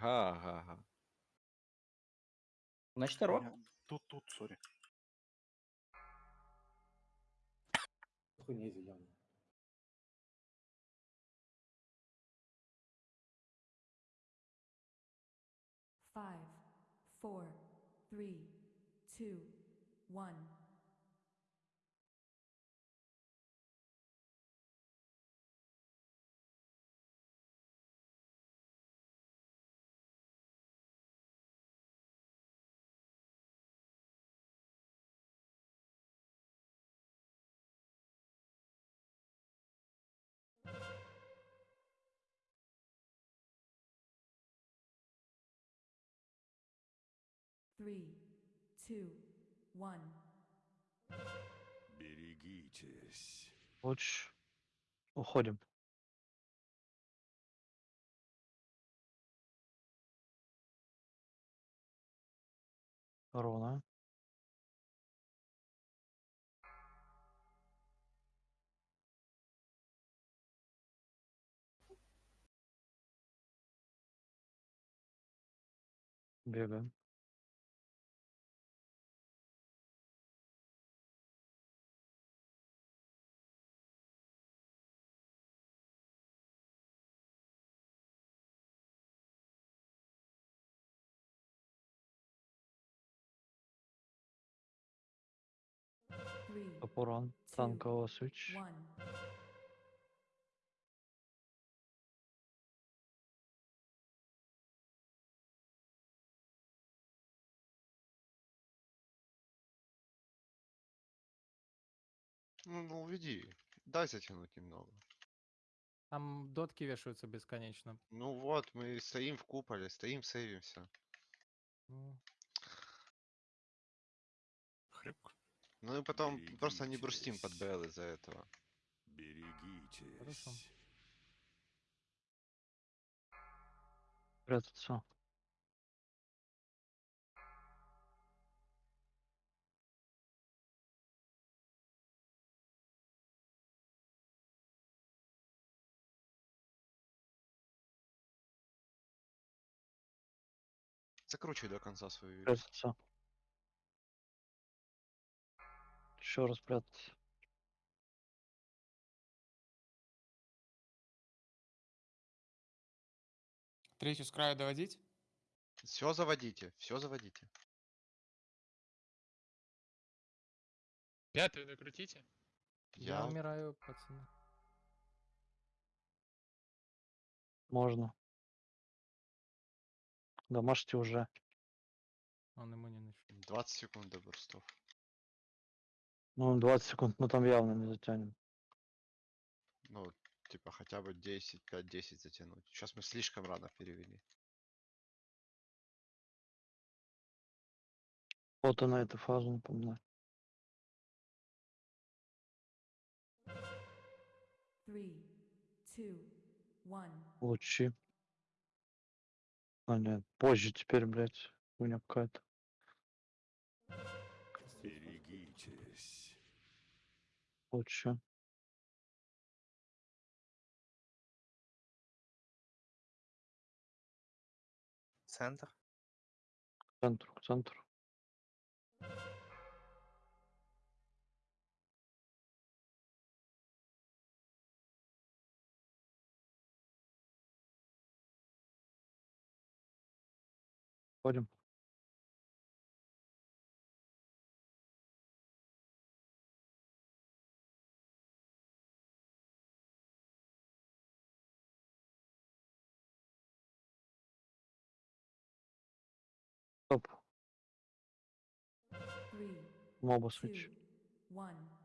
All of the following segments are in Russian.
Га-га-га. Значит, Ро. Тут, тут, сори. Хуйня зеленая. Five, four, three, two, one. Three, two, one. Берегитесь. Луч. Уходим. Ровно. Бегаем. Топорон. свич. one. Ну, ну, уведи. Дай затянуть немного. Там дотки вешаются бесконечно. Ну вот, мы стоим в куполе, стоим, сейвимся. Ну, Хрюк. Ну и потом просто не брустим под Берегитесь. Из-за этого. Берегитесь. Прятаться. Закручивай до конца свою. Прятаться. Еще раз прятаться. Третью с края доводить? Все заводите, все заводите. Пятую накрутите. я Я умираю, пацаны. Можно. Домашьте уже. Он ему не начал. 20 секунд до бурстов. Ну, 20 секунд мы там явно не затянем. Ну, типа хотя бы 10, 5-10 затянуть. Сейчас мы слишком рано перевели. Вот она эта фаза, напоминаю. Three, two, one. Лучи. А, нет, позже теперь, блядь, хуйня какая-то. Лучи. Центр. К центру, к Свич. one.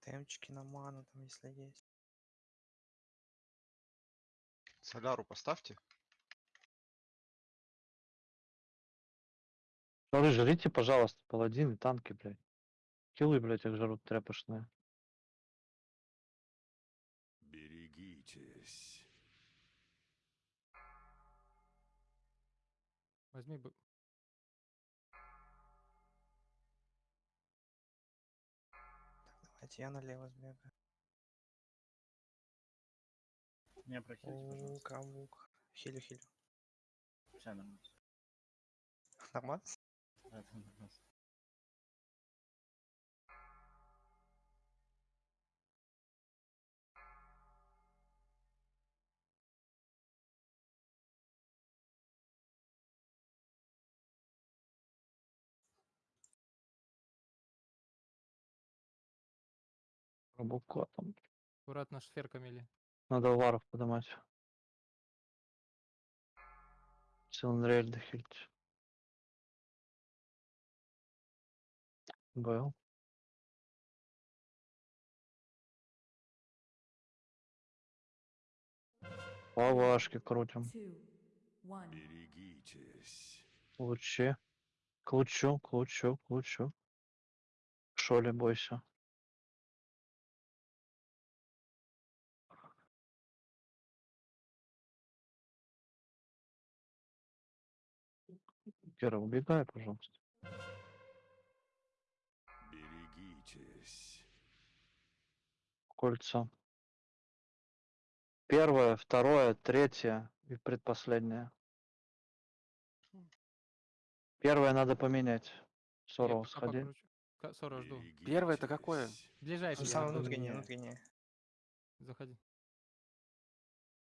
Темчики на ману там, если есть. Соляру поставьте. Жрите, пожалуйста, паладины, танки, блядь. Килы, блядь, их жарут тряпочные. Берегитесь. Возьми бы. Так, давайте я налево сбегаю. Меня прохилите, пожалуйста. Лук, Хилю, хилю. Все нормально. Нормально? Да, нормально. Рыбалка там. Аккуратно шфер мели. Надо варов поднимать. Силандрель дохилить. Был. По вашке крутим. Берегитесь. Лучи. К лучу, к лучу, к лучу. Шоли бойся. Кира, убегай, пожалуйста. Берегитесь. Кольца. Первое, второе, третье и предпоследнее. Первое надо поменять. Пока сходи. покручу. Жду. Первое это какое? Ближайший. Ну, самое внутреннее, не. внутреннее. Заходи.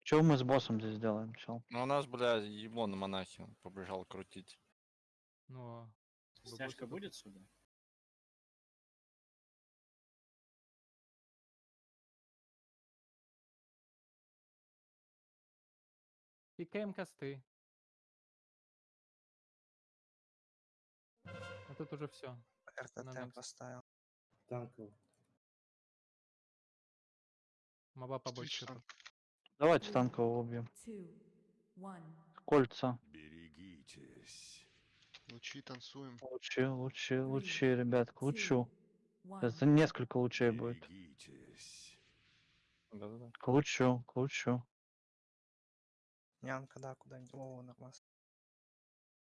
Что мы с боссом здесь делаем, чел? Ну, у нас, бля, ебло на монахе, он побежал крутить. Чтобы Стяжка будет сюда? Пикаем косты. А тут уже все. РТТ поставил. Моба побольше. Давайте танкового убьем. Two. Кольца. Берегитесь. Лучи танцуем. Лучи, лучи, лучи, ребят, к лучу. Это несколько лучей будет. Да-да-да. К лучу, к лучу. Нянка, да, куда-нибудь. О, нормально.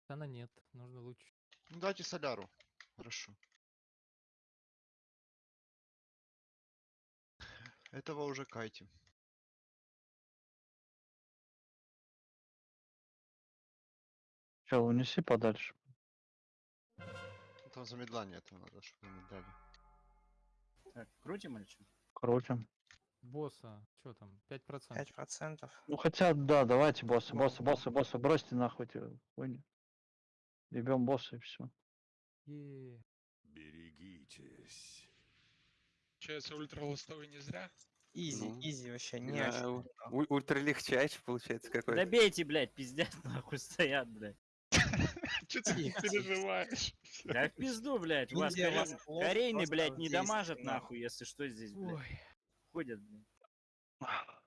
Она нет, нужно лучше. Ну дайте соляру. Хорошо. Этого уже кайте. Чел, унеси подальше. Там замедление этого надо, чтобы замедляли. Так, крутим или что? Крутим. Босса, что там, 5%. Пять процентов. Ну хотя, да, давайте босса, босса, босса, босса, бросьте нахуй эти хуйни. Ебем босса и все. Е, Берегитесь. Получается, ультралостовый не зря. Изи, Ну, изи вообще, не Да, очень. у- трудно. у- Ультралегчайший получается какой-то. Добейте, блядь, пиздец, нахуй стоят, блядь. Че ты переживаешь? Да в пизду, блядь, у вас корейный, блядь, не дамажат нахуй. если что здесь, блядь. Ходят, блядь.